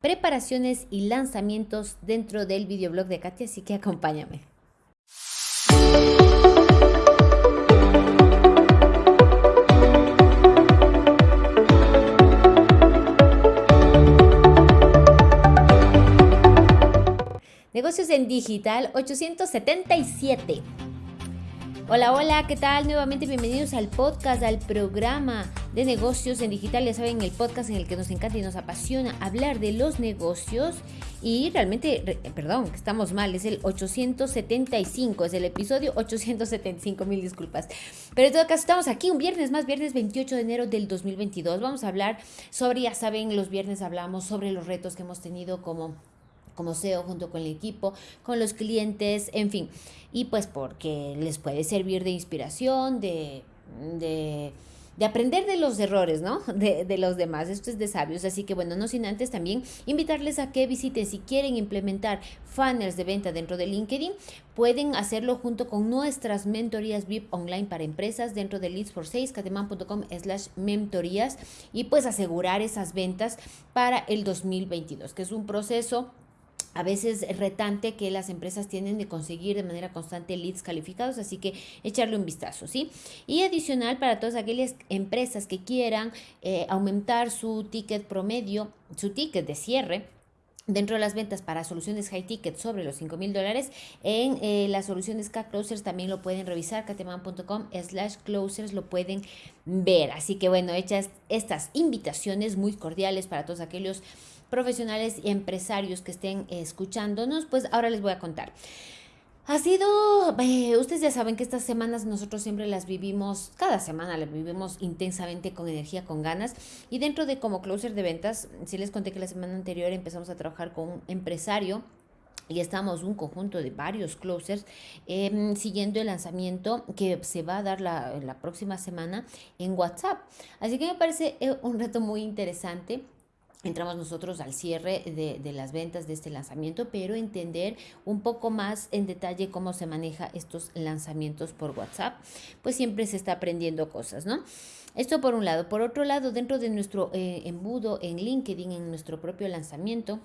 preparaciones y lanzamientos dentro del videoblog de Katia, así que acompáñame. Negocios en Digital 877. Hola, hola, ¿qué tal? Nuevamente bienvenidos al podcast, al programa de negocios en digital. Ya saben, el podcast en el que nos encanta y nos apasiona hablar de los negocios. Y realmente, perdón, estamos mal, es el 875, es el episodio 875, mil disculpas. Pero en todo caso, estamos aquí un viernes más, viernes 28 de enero del 2022. Vamos a hablar sobre, ya saben, los viernes hablamos sobre los retos que hemos tenido como como SEO junto con el equipo, con los clientes, en fin. Y pues porque les puede servir de inspiración, de, de, aprender de los errores, ¿no? De, de, los demás. Esto es de sabios. Así que bueno, no sin antes también invitarles a que visiten si quieren implementar funnels de venta dentro de LinkedIn, pueden hacerlo junto con nuestras mentorías VIP online para empresas dentro de leads for sales, cateman.com slash mentorías y pues asegurar esas ventas para el 2022, que es un proceso a veces retante que las empresas tienen de conseguir de manera constante leads calificados, así que echarle un vistazo, ¿sí? Y adicional para todas aquellas empresas que quieran eh, aumentar su ticket promedio, su ticket de cierre, Dentro de las ventas para soluciones high ticket sobre los 5 mil dólares, en eh, las soluciones K-Closers también lo pueden revisar, cateman.com slash closers lo pueden ver. Así que bueno, hechas estas invitaciones muy cordiales para todos aquellos profesionales y empresarios que estén escuchándonos, pues ahora les voy a contar. Ha sido, eh, ustedes ya saben que estas semanas nosotros siempre las vivimos, cada semana las vivimos intensamente con energía, con ganas. Y dentro de como closer de ventas, si les conté que la semana anterior empezamos a trabajar con un empresario y estamos un conjunto de varios closers em, siguiendo el lanzamiento que se va a dar la, la próxima semana en WhatsApp. Así que me parece eh, un reto muy interesante entramos nosotros al cierre de, las ventas de este lanzamiento, pero entender un poco más en detalle cómo se maneja estos lanzamientos por WhatsApp, pues siempre se está aprendiendo cosas, ¿no? Esto por un lado. Por otro lado, dentro de nuestro eh, embudo en LinkedIn, en nuestro propio lanzamiento,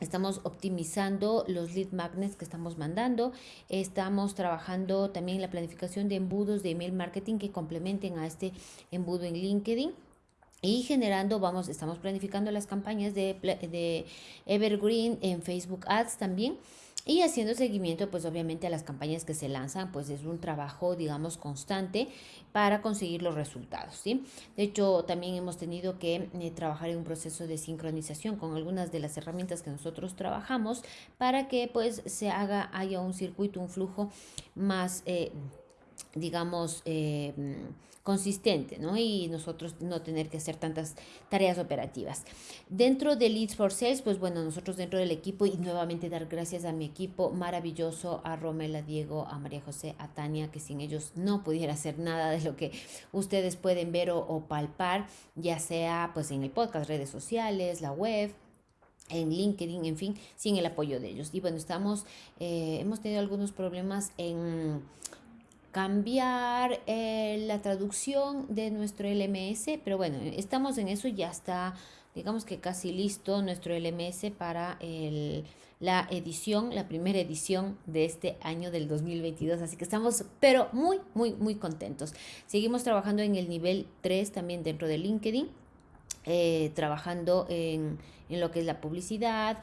Estamos optimizando los lead magnets que estamos mandando. Estamos trabajando también la planificación de embudos de email marketing que complementen a este embudo en LinkedIn y generando, vamos, estamos planificando las campañas de, de Evergreen en Facebook Ads también y haciendo seguimiento pues obviamente a las campañas que se lanzan pues es un trabajo digamos constante para conseguir los resultados ¿sí? de hecho también hemos tenido que eh, trabajar en un proceso de sincronización con algunas de las herramientas que nosotros trabajamos para que pues se haga haya un circuito un flujo más eh, digamos, eh, consistente, ¿no? Y nosotros no tener que hacer tantas tareas operativas. Dentro de Leads for Sales, pues bueno, nosotros dentro del equipo y nuevamente dar gracias a mi equipo maravilloso, a Romela, Diego, a María José, a Tania, que sin ellos no pudiera hacer nada de lo que ustedes pueden ver o, palpar, ya sea pues en el podcast, redes sociales, la web, en LinkedIn, en fin, sin el apoyo de ellos. Y bueno, estamos, eh, hemos tenido algunos problemas en cambiar eh, la traducción de nuestro LMS, pero bueno, estamos en eso, ya está, digamos que casi listo nuestro LMS para el, la edición, la primera edición de este año del 2022, así que estamos, pero muy, muy, muy contentos. Seguimos trabajando en el nivel 3 también dentro de LinkedIn, eh, trabajando en, en lo que es la publicidad,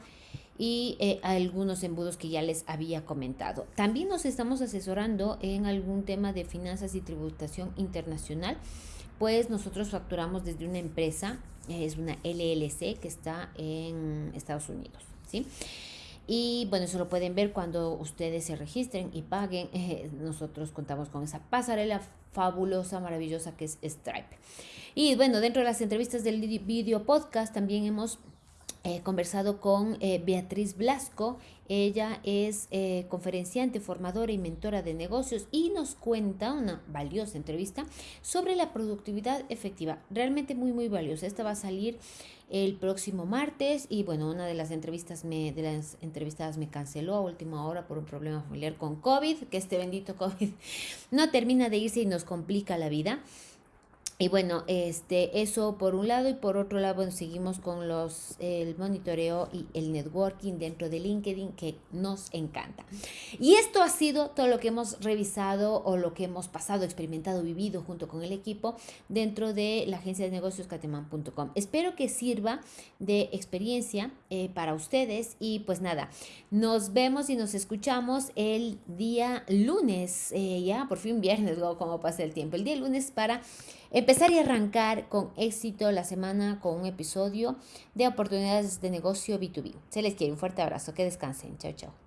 y eh, algunos embudos que ya les había comentado. También nos estamos asesorando en algún tema de finanzas y tributación internacional, pues nosotros facturamos desde una empresa, es una LLC que está en Estados Unidos, ¿sí? Y bueno, eso lo pueden ver cuando ustedes se registren y paguen. Eh, nosotros contamos con esa pasarela fabulosa, maravillosa que es Stripe. Y bueno, dentro de las entrevistas del video podcast también hemos He conversado con eh, Beatriz Blasco. Ella es eh, conferenciante, formadora y mentora de negocios y nos cuenta una valiosa entrevista sobre la productividad efectiva. Realmente muy, muy valiosa. Esta va a salir el próximo martes y bueno, una de las entrevistas me, de las entrevistadas me canceló a última hora por un problema familiar con COVID, que este bendito COVID no termina de irse y nos complica la vida. Y bueno, este, eso por un lado y por otro lado, bueno, seguimos con los, el monitoreo y el networking dentro de LinkedIn que nos encanta. Y esto ha sido todo lo que hemos revisado o lo que hemos pasado, experimentado, vivido junto con el equipo dentro de la agencia de negocios cateman.com. Espero que sirva de experiencia eh, para ustedes y pues nada, nos vemos y nos escuchamos el día lunes, eh, ya por fin viernes, luego como pasa el tiempo, el día lunes para Empezar y arrancar con éxito la semana con un episodio de oportunidades de negocio B2B. Se les quiere un fuerte abrazo, que descansen. Chao, chao.